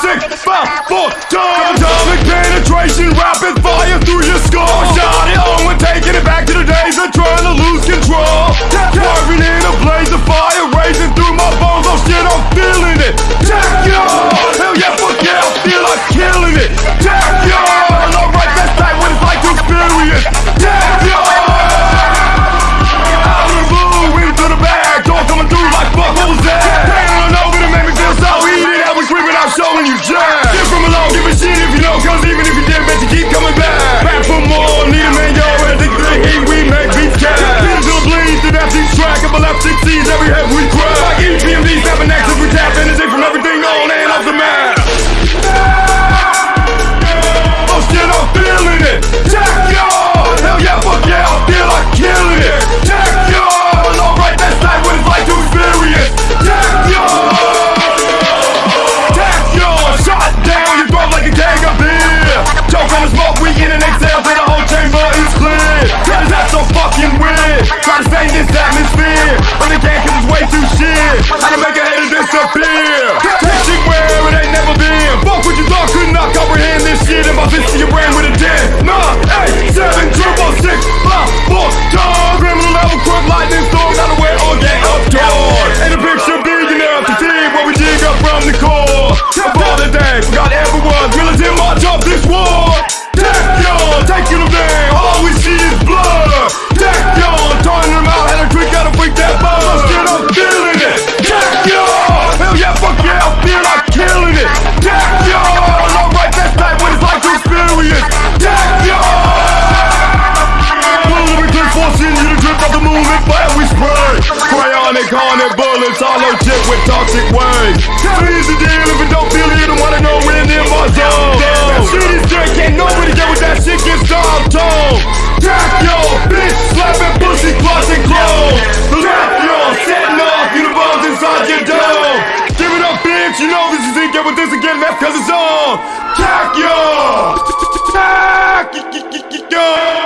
six, five, four, time. Atomic penetration, rapid fire through your skull. Shot it on, we're taking it back. so fucking with. Try to save this atmosphere But they can't cause it's way too shit hollow tip with toxic waves. Here's the deal, if you don't feel it, you wanna know when in my zone. That shit is dirt, can't nobody get with that shit, gets dogged on. Crack yo, bitch, slapping pussy, closet clothes. Clap yo, setting off, you the bombs inside your dome. Give it up, bitch, you know this is it, get with this again, that's cause it's on. Crack yo! Crack yo!